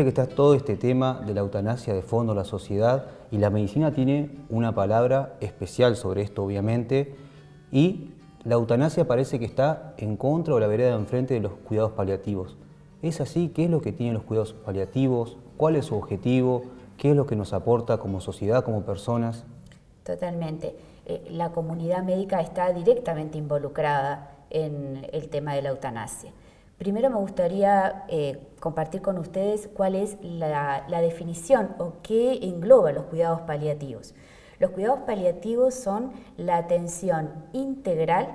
Viste que está todo este tema de la eutanasia de fondo en la sociedad y la medicina tiene una palabra especial sobre esto, obviamente, y la eutanasia parece que está en contra o la vereda de enfrente de los cuidados paliativos. ¿Es así? ¿Qué es lo que tienen los cuidados paliativos? ¿Cuál es su objetivo? ¿Qué es lo que nos aporta como sociedad, como personas? Totalmente. Eh, la comunidad médica está directamente involucrada en el tema de la eutanasia. Primero me gustaría eh, compartir con ustedes cuál es la, definición o qué engloba los cuidados paliativos. Los cuidados paliativos son la atención integral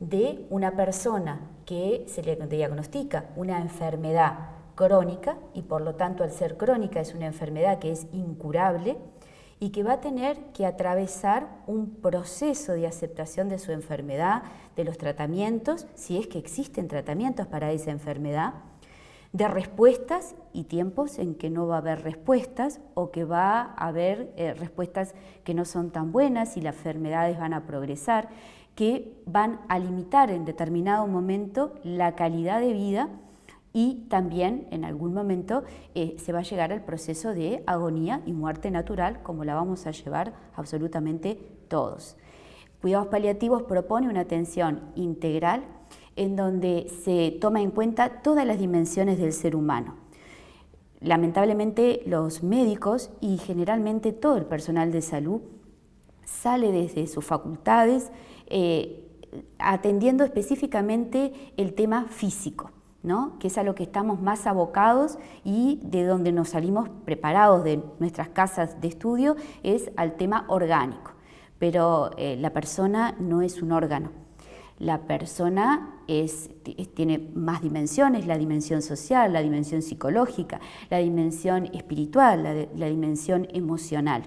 de una persona que se le diagnostica una enfermedad crónica y por lo tanto al ser crónica es una enfermedad que es incurable y que va a tener que atravesar un proceso de aceptación de su enfermedad, de los tratamientos, si es que existen tratamientos para esa enfermedad, de respuestas y tiempos en que no va a haber respuestas o que va a haber eh, respuestas que no son tan buenas y las enfermedades van a progresar, que van a limitar en determinado momento la calidad de vida y también en algún momento eh, se va a llegar al proceso de agonía y muerte natural, como la vamos a llevar absolutamente todos. Cuidados Paliativos propone una atención integral en donde se toma en cuenta todas las dimensiones del ser humano. Lamentablemente los médicos y generalmente todo el personal de salud sale desde sus facultades eh, atendiendo específicamente el tema físico que es a lo que estamos más abocados y de donde nos salimos preparados de nuestras casas de estudio, es al tema orgánico. Pero eh, la persona no es un órgano. La persona tiene más dimensiones, la dimensión social, la dimensión psicológica, la dimensión espiritual, la, dimensión emocional.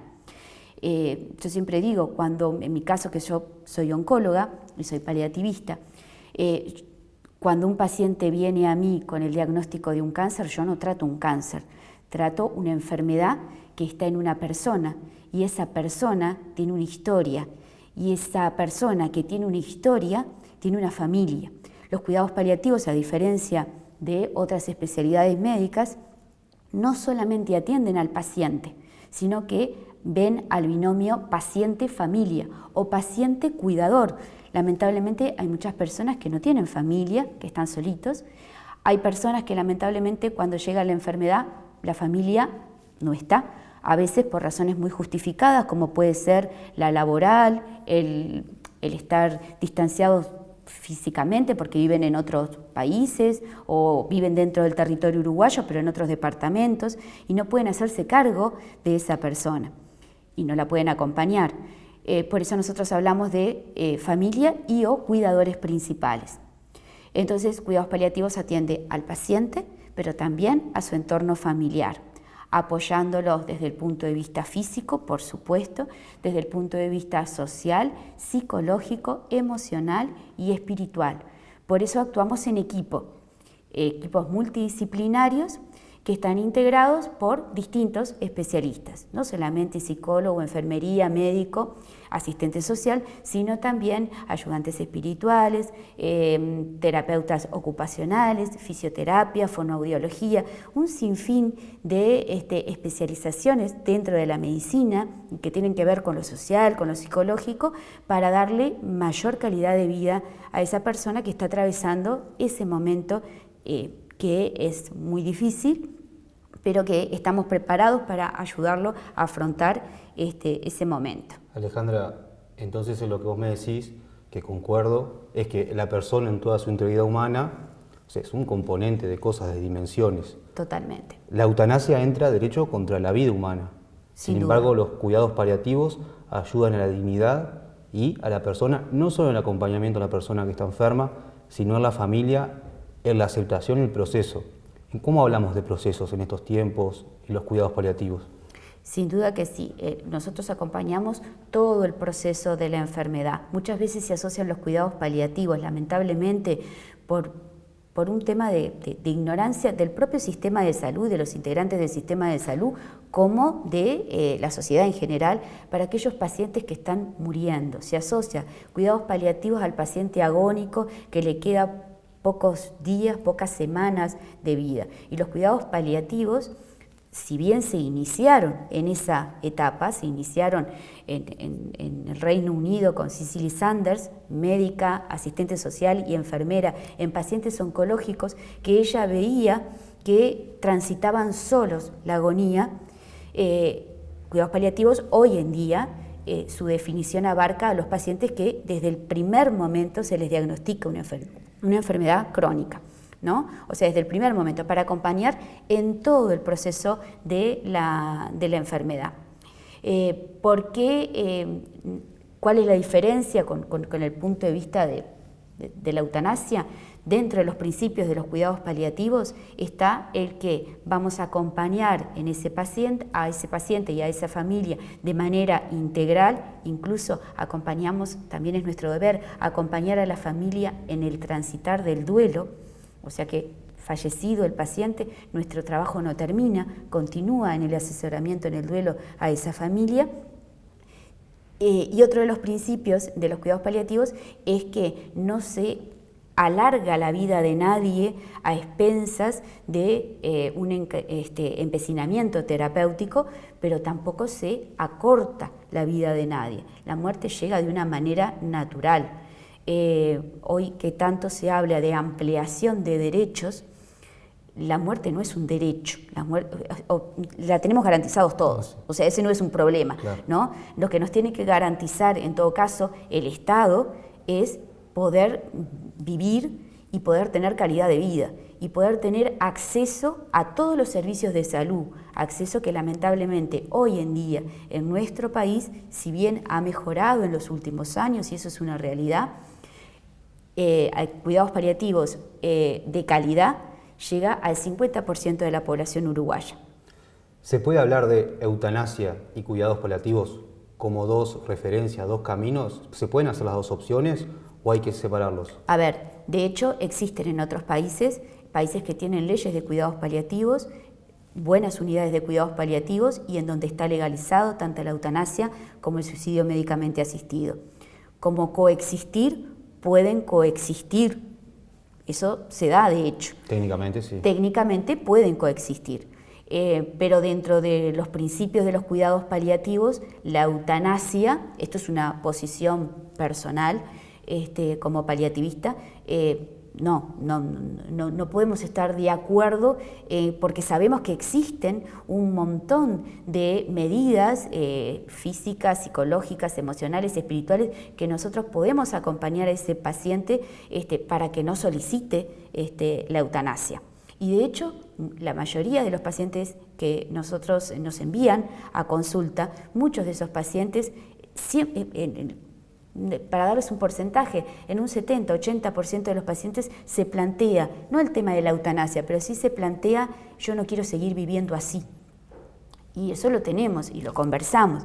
Eh, yo siempre digo, cuando en mi caso que yo soy oncóloga y soy paliativista, eh, cuando un paciente viene a mí con el diagnóstico de un cáncer, yo no trato un cáncer, trato una enfermedad que está en una persona y esa persona tiene una historia y esa persona que tiene una historia tiene una familia. Los cuidados paliativos, a diferencia de otras especialidades médicas, no solamente atienden al paciente, sino que ven al binomio paciente-familia o paciente-cuidador, Lamentablemente hay muchas personas que no tienen familia, que están solitos. Hay personas que lamentablemente cuando llega la enfermedad, la familia no está, a veces por razones muy justificadas, como puede ser la laboral, el, estar distanciados físicamente porque viven en otros países o viven dentro del territorio uruguayo pero en otros departamentos y no pueden hacerse cargo de esa persona y no la pueden acompañar. Eh, por eso nosotros hablamos de eh, familia y o cuidadores principales. Entonces, cuidados paliativos atiende al paciente, pero también a su entorno familiar, apoyándolos desde el punto de vista físico, por supuesto, desde el punto de vista social, psicológico, emocional y espiritual. Por eso actuamos en equipo, equipos multidisciplinarios que están integrados por distintos especialistas, no solamente psicólogo, enfermería, médico, asistente social, sino también ayudantes espirituales, em, terapeutas ocupacionales, fisioterapia, fonoaudiología, un sinfín de este, especializaciones dentro de la medicina que tienen que ver con lo social, con lo psicológico, para darle mayor calidad de vida a esa persona que está atravesando ese momento eh, que es muy difícil pero que estamos preparados para ayudarlo a afrontar este, ese momento. Alejandra, entonces lo que vos me decís, que concuerdo, es que la persona en toda su integridad humana es un componente de cosas, de dimensiones. Totalmente. La eutanasia entra derecho contra la vida humana. Sin, embargo, los cuidados paliativos ayudan a la dignidad y a la persona, no solo en el acompañamiento a la persona que está enferma, sino en la familia, en la aceptación y el proceso. ¿Cómo hablamos de procesos en estos tiempos y los cuidados paliativos? Sin duda que sí, eh, nosotros acompañamos todo el proceso de la enfermedad. Muchas veces se asocian los cuidados paliativos, lamentablemente, por, por un tema de, ignorancia del propio sistema de salud, de los integrantes del sistema de salud, como de eh, la sociedad en general, para aquellos pacientes que están muriendo. Se asocia cuidados paliativos al paciente agónico que le queda pocos días, pocas semanas de vida. Y los cuidados paliativos si bien se iniciaron en esa etapa, se iniciaron en, el Reino Unido con Cicely Sanders, médica, asistente social y enfermera en pacientes oncológicos, que ella veía que transitaban solos la agonía. Eh, cuidados paliativos hoy en día eh, su definición abarca a los pacientes que desde el primer momento se les diagnostica una, enfermedad crónica. ¿no? O sea, desde el primer momento, para acompañar en todo el proceso de la, enfermedad. Eh, ¿Por qué? Eh, ¿Cuál es la diferencia con, el punto de vista de la eutanasia? Dentro de los principios de los cuidados paliativos está el que vamos a acompañar en ese paciente, a ese paciente y a esa familia de manera integral, incluso acompañamos, también es nuestro deber, acompañar a la familia en el transitar del duelo, o sea que fallecido el paciente, nuestro trabajo no termina, continúa en el asesoramiento en el duelo a esa familia. Eh, y otro de los principios de los cuidados paliativos es que no se alarga la vida de nadie a expensas de eh, un este, empecinamiento terapéutico, pero tampoco se acorta la vida de nadie. La muerte llega de una manera natural. Eh, hoy que tanto se habla de ampliación de derechos, la muerte no es un derecho, la, la tenemos garantizados todos, o sea, ese no es un problema. ¿no? Lo que nos tiene que garantizar, en todo caso, el Estado es poder vivir y poder tener calidad de vida y poder tener acceso a todos los servicios de salud, acceso que lamentablemente hoy en día en nuestro país, si bien ha mejorado en los últimos años y eso es una realidad, eh, cuidados paliativos eh, de calidad llega al 50% de la población uruguaya. ¿Se puede hablar de eutanasia y cuidados paliativos como dos referencias, dos caminos? ¿Se pueden hacer las dos opciones o hay que separarlos? A ver, de hecho existen en otros países, países que tienen leyes de cuidados paliativos, buenas unidades de cuidados paliativos y en donde está legalizado tanto la eutanasia como el suicidio médicamente asistido. Como coexistir, pueden coexistir. Eso se da, de hecho. Técnicamente, sí. Técnicamente pueden coexistir. Eh, pero dentro de los principios de los cuidados paliativos, la eutanasia, esto es una posición personal, este, como paliativista, eh, no, no, no, podemos estar de acuerdo eh, porque sabemos que existen un montón de medidas eh, físicas, psicológicas, emocionales, espirituales que nosotros podemos acompañar a ese paciente este, para que no solicite este, la eutanasia. Y de hecho, la mayoría de los pacientes que nosotros nos envían a consulta, muchos de esos pacientes, para darles un porcentaje, en un 70-80% de los pacientes se plantea, no el tema de la eutanasia, pero sí se plantea, yo no quiero seguir viviendo así. Y eso lo tenemos y lo conversamos.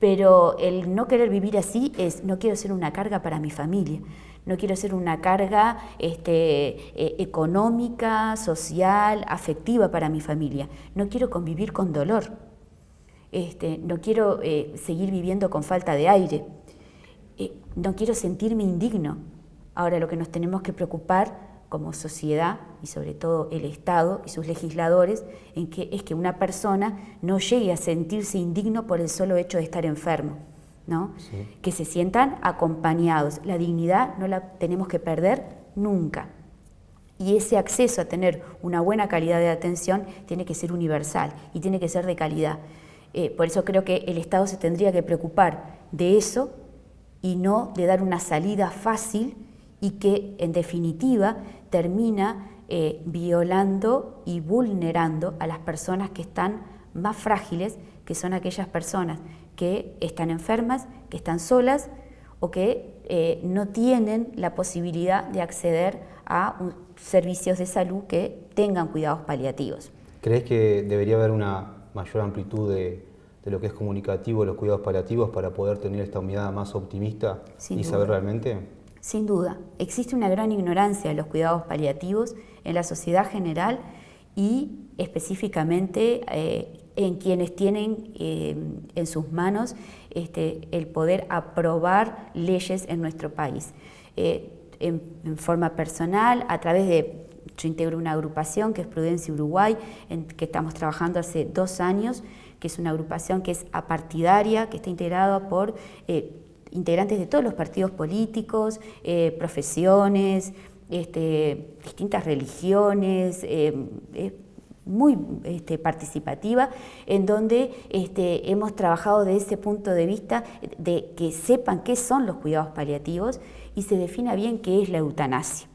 Pero el no querer vivir así es, no quiero ser una carga para mi familia, no quiero ser una carga este, eh, económica, social, afectiva para mi familia, no quiero convivir con dolor, este, no quiero eh, seguir viviendo con falta de aire no quiero sentirme indigno. Ahora lo que nos tenemos que preocupar como sociedad y sobre todo el Estado y sus legisladores en que es que una persona no llegue a sentirse indigno por el solo hecho de estar enfermo, ¿no? Que se sientan acompañados. La dignidad no la tenemos que perder nunca. Y ese acceso a tener una buena calidad de atención tiene que ser universal y tiene que ser de calidad. Eh, por eso creo que el Estado se tendría que preocupar de eso y no de dar una salida fácil y que en definitiva termina eh, violando y vulnerando a las personas que están más frágiles, que son aquellas personas que están enfermas, que están solas o que eh, no tienen la posibilidad de acceder a servicios de salud que tengan cuidados paliativos. ¿Crees que debería haber una mayor amplitud de, de lo que es comunicativo, los cuidados paliativos para poder tener esta mirada más optimista y saber realmente? Sin duda, existe una gran ignorancia de los cuidados paliativos en la sociedad general y específicamente eh, en quienes tienen eh, en sus manos este, el poder aprobar leyes en nuestro país. Eh, en, forma personal, a través de yo integro una agrupación que es Prudencia Uruguay, en que estamos trabajando hace dos años, que es una agrupación que es apartidaria, que está integrada por eh, integrantes de todos los partidos políticos, eh, profesiones, este, distintas religiones, eh, muy este, participativa, en donde este, hemos trabajado de ese punto de vista de que sepan qué son los cuidados paliativos y se defina bien qué es la eutanasia.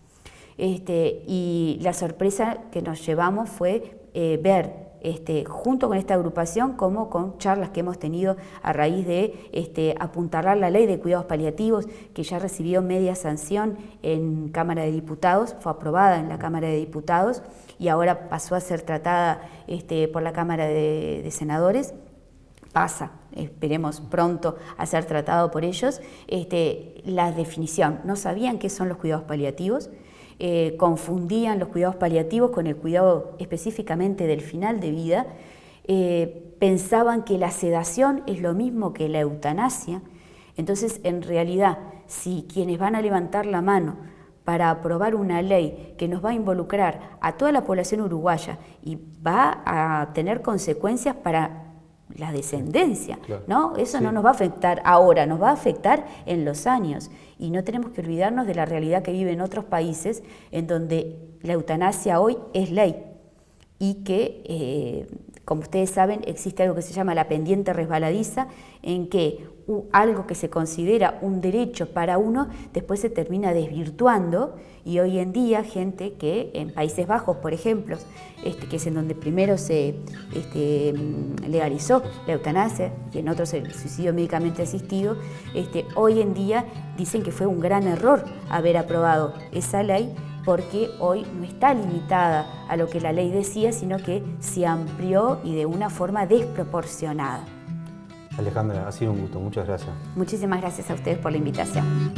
Este, y la sorpresa que nos llevamos fue eh, ver este, junto con esta agrupación como con charlas que hemos tenido a raíz de este, apuntalar la ley de cuidados paliativos que ya recibió media sanción en Cámara de Diputados, fue aprobada en la Cámara de Diputados y ahora pasó a ser tratada este, por la Cámara de, Senadores. Pasa, esperemos pronto a ser tratado por ellos, este, la definición, no sabían qué son los cuidados paliativos, eh, confundían los cuidados paliativos con el cuidado específicamente del final de vida, eh, pensaban que la sedación es lo mismo que la eutanasia, entonces en realidad si quienes van a levantar la mano para aprobar una ley que nos va a involucrar a toda la población uruguaya y va a tener consecuencias para la descendencia, ¿no? Eso no nos va a afectar ahora, nos va a afectar en los años. Y no tenemos que olvidarnos de la realidad que vive en otros países en donde la eutanasia hoy es ley y que, eh, como ustedes saben, existe algo que se llama la pendiente resbaladiza, en que algo que se considera un derecho para uno, después se termina desvirtuando y hoy en día gente que en Países Bajos, por ejemplo, este, que es en donde primero se este, legalizó la eutanasia y en otros el suicidio médicamente asistido, este, hoy en día dicen que fue un gran error haber aprobado esa ley porque hoy no está limitada a lo que la ley decía, sino que se amplió y de una forma desproporcionada. Alejandra, ha sido un gusto. Muchas gracias. Muchísimas gracias a ustedes por la invitación.